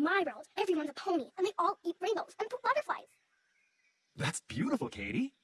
My world, everyone's a pony, and they all eat rainbows and poop butterflies. That's beautiful, Katie.